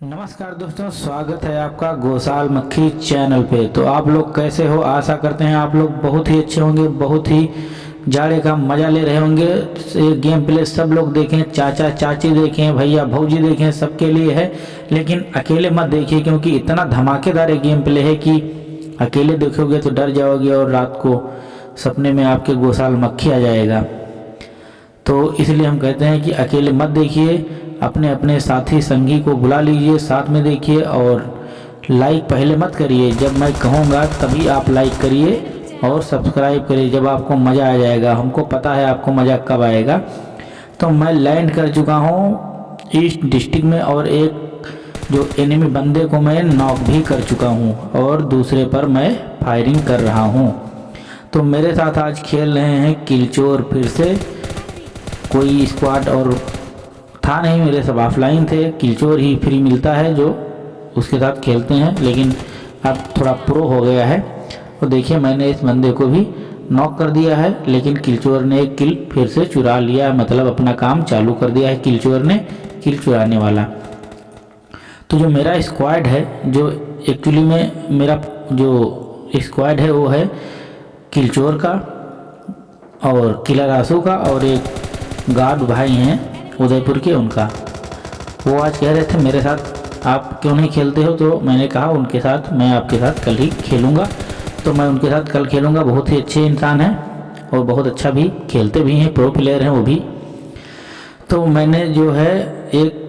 नमस्कार दोस्तों, स्वागत है आपका गोसाल मक्खी चैनल पे। तो आप लोग कैसे हो? आशा करते हैं आप लोग बहुत ही अच्छे होंगे, बहुत ही जाड़े का मज़ा ले रहे होंगे। ये गेम प्ले सब लोग देखें, चाचा, चाची देखें, भैया, भौजी देखें, सबके लिए है। लेकिन अकेले मत देखिए, क्योंकि इतना धमाकेदार ये गेम प्ले है कि अकेले देखोगे तो डर जाओगे और रात को सपने में आपके गोसाल मक्खी आ जाएगा। तो इसलिए हम कहते हैं कि अकेले मत देखिए अपने अपने साथी संगी को बुला लीजिए, साथ में देखिए और लाइक पहले मत करिए। जब मैं कहूँगा, तभी आप लाइक करिए और सब्सक्राइब करिए। जब आपको मज़ा आ जाएगा, हमको पता है आपको मज़ा कब आएगा। तो मैं लैंड कर चुका हूँ ईस्ट डिस्ट्रिक्ट में और एक जो एनिमी बंदे को मैं नॉक भी कर चुका हूँ और दूसरे पर मैं फायरिंग कर रहा हूँ। तो मेरे साथ आज खेल रहे हैं किलचोर फिर से। कोई स्क्वाड और था नहीं, मेरे सब ऑफलाइन थे। किलचोर ही फ्री मिलता है जो उसके साथ खेलते हैं, लेकिन अब थोड़ा प्रो हो गया है। तो देखिए, मैंने इस बंदे को भी नॉक कर दिया है, लेकिन किलचोर ने एक किल फिर से चुरा लिया मतलब अपना काम चालू कर दिया है किलचोर ने किल चुराने वाला। तो जो मेरा स्क्वाड है, जो एक्चुअली में मेरा जो स्क्वाड है, वो है किलचोर का और किला रासू का और एक गार्ड भाई हैं। उदयपुर के उनका। वो आज कह रहे थे, मेरे साथ आप क्यों नहीं खेलते हो? तो मैंने कहा, उनके साथ, मैं आपके साथ कल ही खेलूँगा। तो मैं उनके साथ कल खेलूँगा। बहुत ही अच्छे इंसान हैं और बहुत अच्छा भी खेलते भी हैं प्रो प्लेयर हैं वो भी। तो मैंने जो है, एक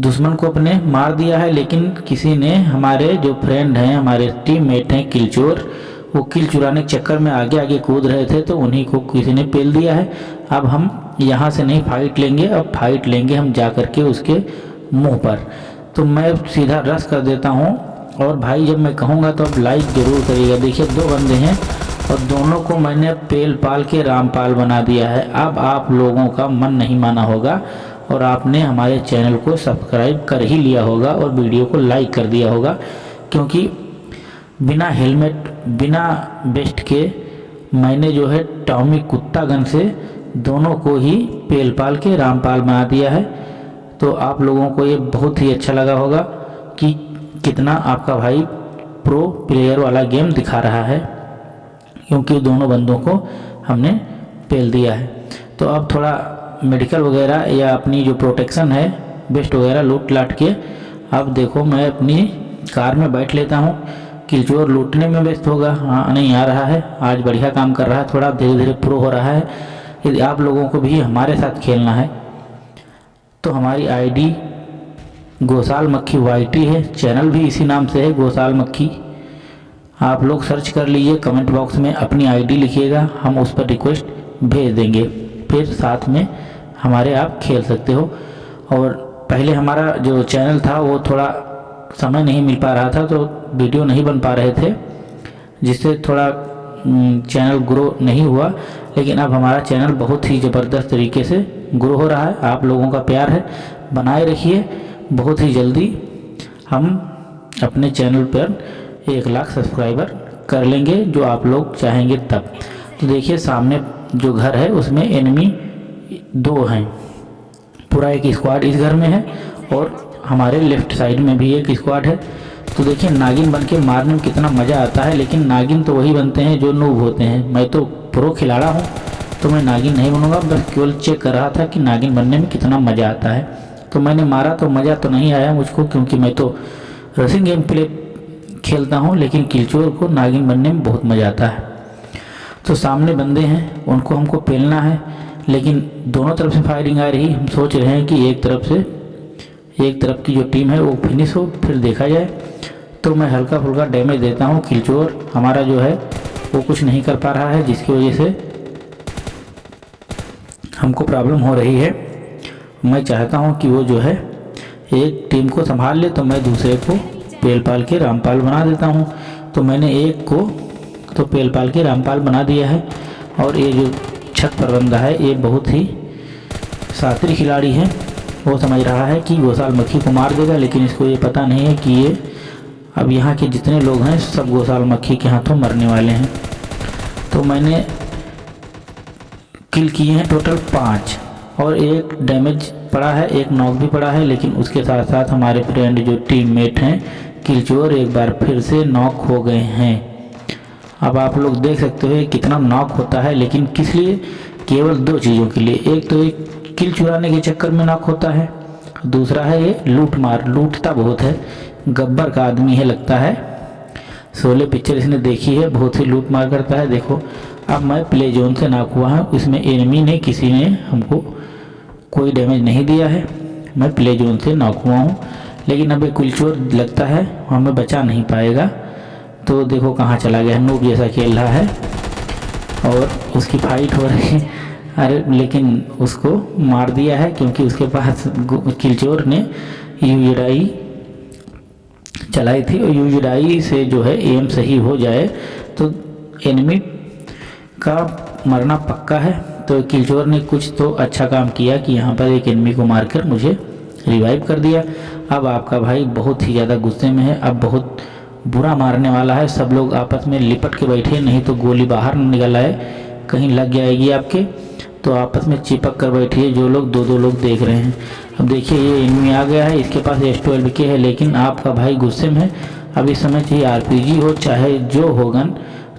दुश्मन को अपने मार दिया है, लेकिन किसी ने हमारे जो फ्रेंड हैं, हमारे टीममेट हैं, किलचोर, वो किल चुराने के चक्कर में आगे आगे कूद रहे थे तो उन्हीं को किसी ने पेल दिया है। अब हम यहाँ से नहीं फाइट लेंगे, अब फाइट लेंगे हम जा कर के उसके मुँह पर। तो मैं सीधा रस कर देता हूँ और भाई जब मैं कहूँगा तो अब लाइक ज़रूर करिएगा। देखिए, दो बंदे हैं और दोनों को मैंने पेल पाल के रामपाल बना दिया है। अब आप लोगों का मन नहीं माना होगा और आपने हमारे चैनल को सब्सक्राइब कर ही लिया होगा और वीडियो को लाइक कर दिया होगा, क्योंकि बिना हेलमेट बिना बेस्ट के मैंने जो है टॉमी कुत्ता गन से दोनों को ही पेलपाल के रामपाल बना दिया है। तो आप लोगों को ये बहुत ही अच्छा लगा होगा कि कितना आपका भाई प्रो प्लेयर वाला गेम दिखा रहा है, क्योंकि दोनों बंदों को हमने पेल दिया है। तो अब थोड़ा मेडिकल वगैरह या अपनी जो प्रोटेक्शन है बेस्ट वगैरह लूट लाट के, अब देखो मैं अपनी कार में बैठ लेता हूँ किलचोर लूटने में व्यस्त होगा। हाँ नहीं आ रहा है। आज बढ़िया काम कर रहा है। थोड़ा धीरे धीरे प्रो हो रहा है। यदि आप लोगों को भी हमारे साथ खेलना है तो हमारी आईडी गोसाल मक्खी YT है। चैनल भी इसी नाम से है, गोसाल मक्खी। आप लोग सर्च कर लीजिए कमेंट बॉक्स में अपनी आईडी लिखिएगा, हम उस पर रिक्वेस्ट भेज देंगे। फिर साथ में हमारे आप खेल सकते हो। और पहले हमारा जो चैनल था, वो थोड़ा समय नहीं मिल पा रहा था तो वीडियो नहीं बन पा रहे थे, जिससे थोड़ा चैनल ग्रो नहीं हुआ। लेकिन अब हमारा चैनल बहुत ही ज़बरदस्त तरीके से ग्रो हो रहा है। आप लोगों का प्यार है। बनाए रखिए। बहुत ही जल्दी हम अपने चैनल पर एक लाख सब्सक्राइबर कर लेंगे, जो आप लोग चाहेंगे तब। तो देखिए, सामने जो घर है, उसमें एनिमी दो हैं। पूरा एक स्क्वाड इस घर में है और हमारे लेफ़्ट साइड में भी एक स्क्वाड है। तो देखिए, नागिन बन के मारने में कितना मज़ा आता है, लेकिन नागिन तो वही बनते हैं जो नूब होते हैं। मैं तो प्रो खिलाड़ा हूँ तो मैं नागिन नहीं बनूँगा। बस केवल चेक कर रहा था कि नागिन बनने में कितना मज़ा आता है। तो मैंने मारा तो मज़ा तो नहीं आया मुझको, क्योंकि मैं तो रसिंग गेम प्ले खेलता हूँ, लेकिन किलचोर को नागिन बनने में बहुत मज़ा आता है। तो सामने बंदे हैं, उनको हमको पेलना है, लेकिन दोनों तरफ़ से फायरिंग आ रही। हम सोच रहे हैं कि एक तरफ़ से, एक तरफ़ की जो टीम है वो फिनिश हो, फिर देखा जाए। तो मैं हल्का फुल्का डैमेज देता हूँ किलचोर हमारा जो है, वो कुछ नहीं कर पा रहा है, जिसकी वजह से हमको प्रॉब्लम हो रही है। मैं चाहता हूँ कि वो जो है, एक टीम को संभाल ले तो मैं दूसरे को पेल पाल के रामपाल बना देता हूँ। तो मैंने एक को तो पेल पाल के रामपाल बना दिया है, और ये जो छत पर बंदा है, ये बहुत ही शास्त्री खिलाड़ी है। वो समझ रहा है कि गोसाल मक्खी को मार देगा, लेकिन इसको ये पता नहीं है कि ये अब यहाँ के जितने लोग हैं, सब गोसाल मक्खी के हाथों मरने वाले हैं। तो मैंने किल किए हैं टोटल पाँच। और एक डैमेज पड़ा है, एक नॉक भी पड़ा है, लेकिन उसके साथ साथ हमारे फ्रेंड जो टीममेट हैं, किलचोर एक बार फिर से नॉक हो गए हैं। अब आप लोग देख सकते हो कितना नॉक होता है, लेकिन किस लिए? केवल दो चीज़ों के लिए। एक तो एक किल चुराने के चक्कर में नॉक होता है, दूसरा है ये लूट मार लूटता बहुत है। गब्बर का आदमी है लगता है। सोले पिक्चर इसने देखी है, बहुत ही लूट मार करता है, देखो। अब मैं प्ले जोन से नाक हुआ हूँ, इसमें एनिमी ने किसी ने हमको कोई डैमेज नहीं दिया है। मैं प्ले जोन से नॉक हुआ हूँ, लेकिन अब एक कुलचोर लगता है हमें बचा नहीं पाएगा। तो देखो कहाँ चला गया नूब जैसा खेल रहा है, और उसकी फाइट हो रही है। अरे, लेकिन उसको मार दिया है, क्योंकि उसके पास किलचोर ने यूजराई चलाई थी और यूजराई से जो है एम सही हो जाए तो एनिमी का मरना पक्का है। तो किलचोर ने कुछ तो अच्छा काम किया कि यहाँ पर एक एनिमी को मारकर मुझे रिवाइव कर दिया। अब आपका भाई बहुत ही ज़्यादा गुस्से में है, अब बहुत बुरा मारने वाला है। सब लोग आपस में लिपट के बैठे, नहीं तो गोली बाहर निकल आए, कहीं लग जाएगी आपके। तो आपस में चिपक कर बैठिए जो लोग दो दो लोग देख रहे हैं। अब देखिए, ये इनमें आ गया है, इसके पास एस ट्वेल्व के है, लेकिन आपका भाई गुस्से में है। अब इस समय चाहिए आरपीजी हो, चाहे जो हो गन,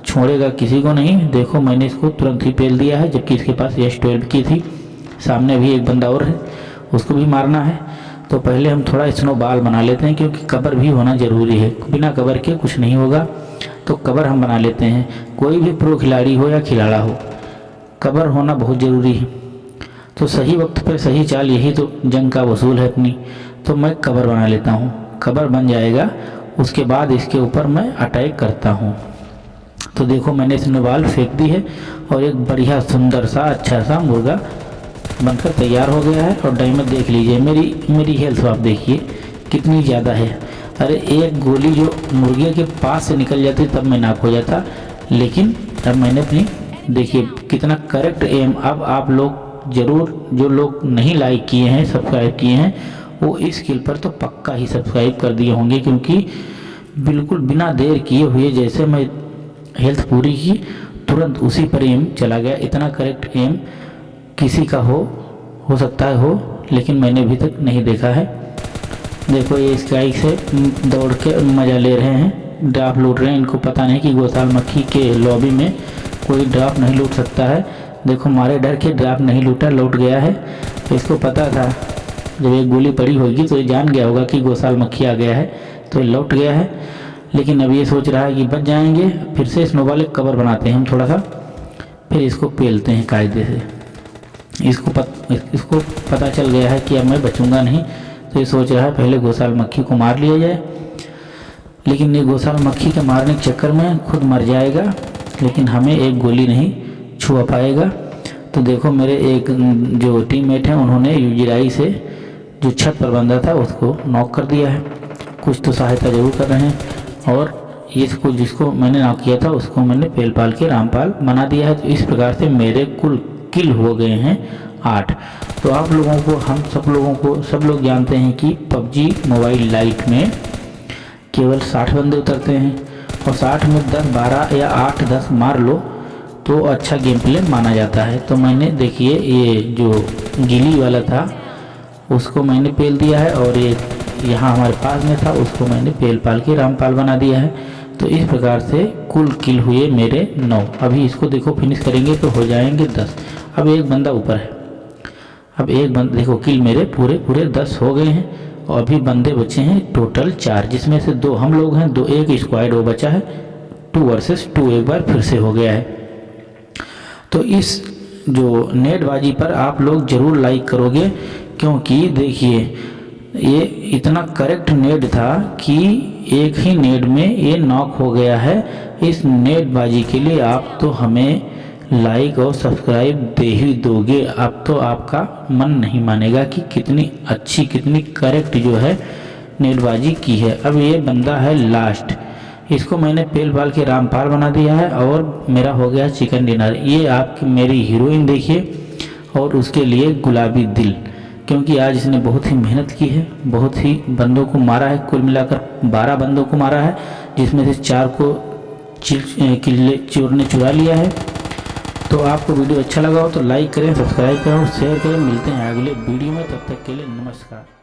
छोड़ेगा किसी को नहीं। देखो, मैंने इसको तुरंत ही पेल दिया है, जबकि इसके पास एस ट्वेल्व की थी। सामने भी एक बंदा और है, उसको भी मारना है। तो पहले हम थोड़ा स्नो बाल बना लेते हैं, क्योंकि कबर भी होना ज़रूरी है। बिना कबर के कुछ नहीं होगा तो कबर हम बना लेते हैं। कोई भी प्रो खिलाड़ी हो या खिलाड़ा हो कबर होना बहुत ज़रूरी है। तो सही वक्त पर सही चाल, यही तो जंग का वसूल है अपनी। तो मैं कबर बना लेता हूँ। कबर बन जाएगा, उसके बाद इसके ऊपर मैं अटैक करता हूँ। तो देखो, मैंने इसमें बाल फेंक दी है और एक बढ़िया सुंदर सा अच्छा सा मुर्गा बनकर तैयार हो गया है। और डायमंड देख लीजिए, मेरी मेरी हेल्थ आप देखिए, कितनी ज़्यादा है। अरे, एक गोली जो मुर्गे के पास से निकल जाती, तब मैं नाक हो जाता। लेकिन अब मैंने अपनी देखिए, कितना करेक्ट एम अब आप लोग ज़रूर, जो लोग नहीं लाइक किए हैं सब्सक्राइब किए हैं, वो इस स्किल पर तो पक्का ही सब्सक्राइब कर दिए होंगे, क्योंकि बिल्कुल बिना देर किए हुए जैसे मैं हेल्थ पूरी की, तुरंत उसी पर एम चला गया। इतना करेक्ट एम किसी का हो हो सकता है हो, लेकिन मैंने अभी तक नहीं देखा है। देखो, ये स्काई से दौड़ के मज़ा ले रहे हैं ड्राफ लूट रहे हैं। इनको पता नहीं कि गोसाल मक्खी के लॉबी में कोई ड्राफ्ट नहीं लूट सकता है। देखो मारे डर के ड्राफ्ट नहीं लूटा लौट गया है। तो इसको पता था जब एक गोली पड़ी होगी तो ये जान गया होगा कि गोसाल मक्खी आ गया है तो ये लौट गया है। लेकिन अब ये सोच रहा है कि बच जाएँगे फिर से स्नोबॉल एक कवर बनाते हैं हम थोड़ा सा फिर इसको पेलते हैं कायदे से। इसको पत, इसको पता चल गया है कि अब मैं बचूँगा नहीं तो ये सोच रहा है पहले गोसाल मक्खी को मार लिया जाए। लेकिन ये गोसाल मक्खी के मारने के चक्कर में खुद मर जाएगा। लेकिन हमें एक गोली नहीं छुआ पाएगा। तो देखो मेरे एक जो टीममेट हैं, उन्होंने यूजीराई से जो छत पर बंधा था, उसको नॉक कर दिया है। कुछ तो सहायता ज़रूर कर रहे हैं। और इसको जिसको मैंने नॉक किया था, उसको मैंने पेल पाल के रामपाल बना दिया है। तो इस प्रकार से मेरे कुल किल हो गए हैं आठ। तो आप लोगों को, हम सब लोगों को, सब लोग जानते हैं कि पबजी मोबाइल लाइट में केवल साठ बंदे उतरते हैं। और साठ में दस, बारह या आठ, दस मार लो तो अच्छा गेम प्ले माना जाता है। तो मैंने देखिए, ये जो गिली वाला था, उसको मैंने पेल दिया है और ये यहाँ हमारे पास में था, उसको मैंने पेल पाल के रामपाल बना दिया है। तो इस प्रकार से कुल किल हुए मेरे नौ। अभी इसको देखो फिनिश करेंगे तो हो जाएँगे दस। अब एक बंदा ऊपर है। अब एक बंद, देखो किल मेरे पूरे पूरे दस हो गए हैं। और भी बंदे बचे हैं टोटल चार, जिसमें से दो हम लोग हैं, दो एक स्क्वाड वो बचा है। टू वर्सेस टू एक बार फिर से हो गया है। तो इस जो नेटबाजी पर आप लोग ज़रूर लाइक करोगे, क्योंकि देखिए, ये इतना करेक्ट नेट था कि एक ही नेट में ये नॉक हो गया है। इस नेटबाजी के लिए आप तो हमें लाइक और सब्सक्राइब दे ही दोगे। अब तो आपका मन नहीं मानेगा कि कितनी अच्छी, कितनी करेक्ट जो है नेटबाजी की है। अब ये बंदा है लास्ट इसको मैंने पेल पाल के रामपाल बना दिया है और मेरा हो गया चिकन डिनर ये आपकी मेरी हीरोइन देखिए और उसके लिए गुलाबी दिल। क्योंकि आज इसने बहुत ही मेहनत की है, बहुत ही बंदों को मारा है। कुल मिलाकर बारह बंदों को मारा है, जिसमें से चार को किले चोर ने चुरा लिया है। तो आपको वीडियो अच्छा लगा हो तो लाइक करें, सब्सक्राइब करें शेयर करें। मिलते हैं अगले वीडियो में, तब तक के लिए नमस्कार।